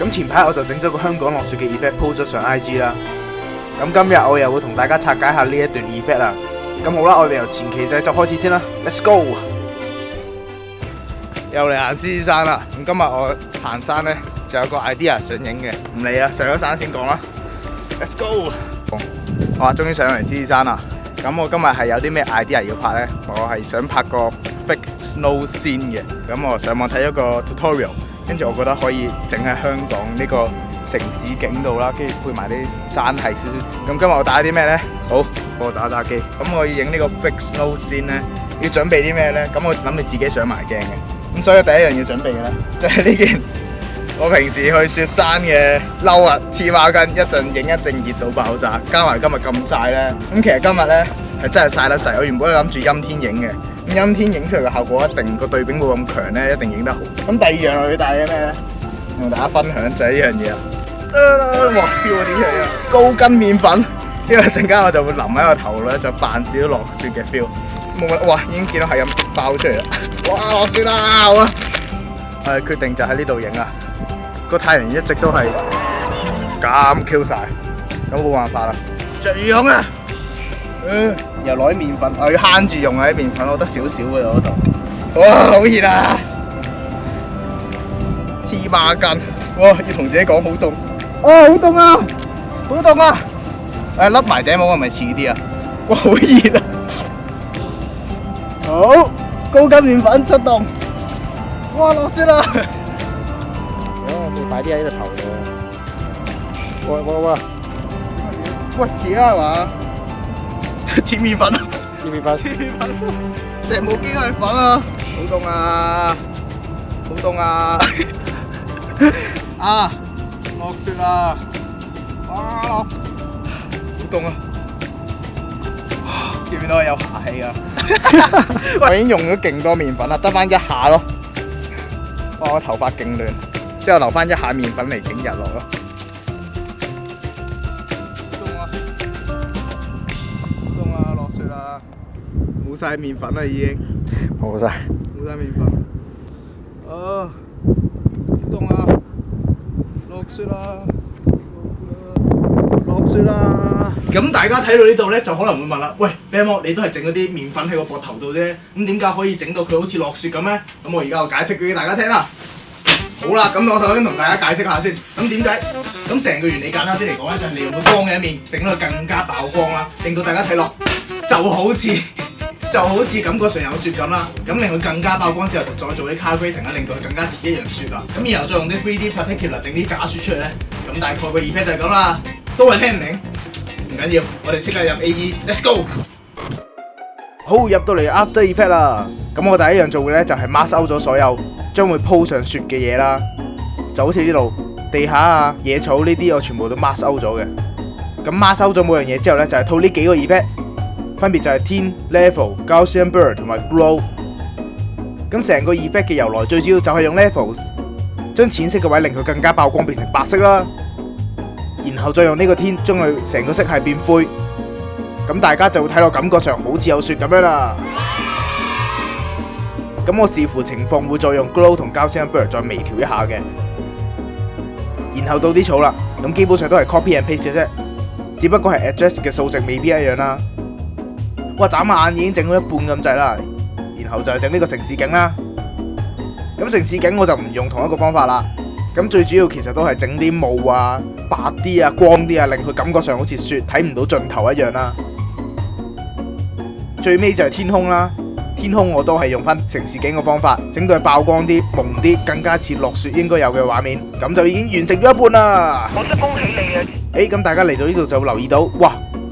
咁前排我就整咗个香港落雪嘅 effect 铺咗上 IG 啦。咁今日我又会同大家拆解下呢一段 effect 啦。咁好啦，我哋由前期制作开始先啦。Let's go。又嚟行狮子山啦。咁今日我行山咧，就有个 idea 想影嘅。唔理啦，上咗山先讲啦。Let's go。哇，终于上嚟狮子山啦。咁我今日系有啲咩 idea 要拍咧？我系想拍个 fake snow scene 嘅。咁我上网睇咗个 tutorial。跟住，我覺得可以整喺香港呢個城市景度啦，跟住配埋啲山系少。咁今日我打啲咩咧？好，我打打機。咁我要影呢個 fixed o w 先咧，要準備啲咩咧？咁我諗你自己上埋鏡嘅。咁所以第一樣要準備嘅咧，就 係呢件我平時去雪山嘅褸啊，黐孖筋。一陣影一定熱到爆炸，加埋今日咁晒咧。咁其實今日咧係真係晒得滯，我原本諗住陰天影嘅。阴天影出嚟嘅效果一定个对比冇咁强咧，一定影得好。咁第二样要带嘅咧，同大家分享就系呢样嘢啦。哇，飘嗰啲高筋面粉，因为阵间我就会淋喺个头咧，就扮少落雪嘅 feel。冇乜，哇，已经见到系咁爆出嚟啦。哇，落雪啦！我诶，决定就喺呢度影啦。个太阳一直都系咁 Q 晒，咁冇办法啦。着雨衣啊！又攞麵粉，我要慳住用啊啲麵粉，我得少少嘅嗰度。哇！好熱啊！黐孖筋，哇！要同自己講好凍，哇！好凍啊！好凍啊！誒、啊，笠埋頂帽係咪似啲啊？哇！好熱啊！好，高筋麵粉出動，哇！落雪啦！我哋擺啲喺個頭度，喂喂喂，喂，遲啦係嘛？chị mì phấn chị mì phấn chị mì phấn chạy một ký rồi phấn à không tông à không tông à à lọc sư là à lọc không tông à 見唔見到有下氣啊？我已經用咗勁多麵粉啦，得翻一下咯。哇！我頭髮勁亂，之後留翻一下麵粉嚟整日落咯。晒面粉啦，已经冇晒，冇晒面粉。啊！冻啊！落雪啦！落雪啦！咁大家睇到呢度咧，就可能會問啦：，喂你都係整嗰啲面粉喺個膊頭度啫，咁點解可以整到佢好似落雪咁咧？咁我而家就解釋俾大家聽啦。好啦，咁我首先同大家解釋下先。咁點解？咁成個原理簡單啲嚟講咧，就係利用光嘅一面，整到更加爆光啦，令到大家睇落就好似～就好似感覺上有雪咁啦，咁令佢更加曝光之後，就再做啲 carving 啊，佢更加似一樣雪啦。咁然後再用啲 3D p a r t i c u l a r 整啲假雪出嚟咧。咁大概個 f f e c t 就係咁啦，都係聽明，唔緊要。我哋即刻入 A E，Let's go。好，入到嚟 after e f f e c t 啦。咁我第一樣做嘅咧就係 mask ou 咗所有將會鋪上雪嘅嘢啦，就好似呢度地下啊、野草呢啲，我全部都 mask ou 咗嘅。咁 mask ou 咗每樣嘢之後咧，就係套呢幾個 f f e c t 分別就係天、l e v e l Gaussian blur 同埋 grow。咁成個 effect 嘅由來，最主要就係用 levels 將淺色嘅位令佢更加曝光變成白色啦，然後再用呢個天將佢成個色系變灰。咁大家就會睇落感覺上好似有雪咁樣啦。咁我視乎情況會再用 g l o w 同 Gaussian blur 再微調一下嘅。然後到啲草啦，咁基本上都係 copy and paste 嘅啫，只不過係 a d d r e s s 嘅数值未必一樣啦。哇！眨下眼已经整到一半咁滞啦，然后就整呢个城市景啦。咁城市景我就唔用同一个方法啦。咁最主要其实都系整啲雾啊、白啲啊、光啲啊，令佢感觉上好似雪睇唔到尽头一样啦。最尾就系天空啦，天空我都系用翻城市景嘅方法整到爆光啲、蒙啲，更加似落雪应该有嘅画面。咁就已经完成咗一半啦。我真恭喜你啊！诶，咁大家嚟到呢度就留意到，哇！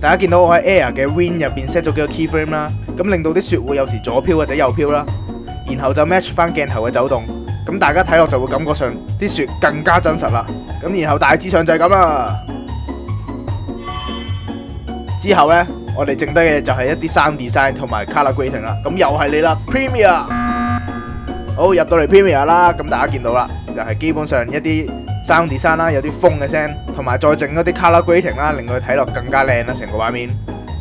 大家见到我喺 Air 嘅 Win 入边 set 咗几个 Keyframe 啦，咁令到啲雪会有时左飘或者右飘啦，然后就 match 翻镜头嘅走动，咁大家睇落就会感觉上啲雪更加真实啦。咁然后大致上就系咁啦。之后咧，我哋剩低嘅就系一啲山 design 同埋 color grading 啦。咁又系你啦，Premiere。好入到嚟 Premiere 啦，咁大家见到啦，就系基本上一啲。山地山啦，有啲風嘅聲，同埋再整一啲 colour g r a d t i n g 啦，令佢睇落更加靚啦，成個畫面。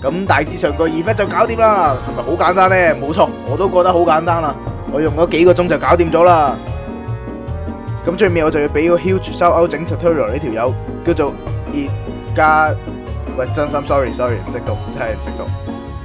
咁大致上個 e f e c t 就搞掂啦，係咪好簡單呢？冇錯，我都覺得好簡單啦，我用咗幾個鐘就搞掂咗啦。咁最尾我就要俾個 huge 收 t 整 tutorial 呢條友，叫做熱加喂，真心 sorry sorry，唔識讀真係唔識讀。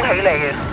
恭喜你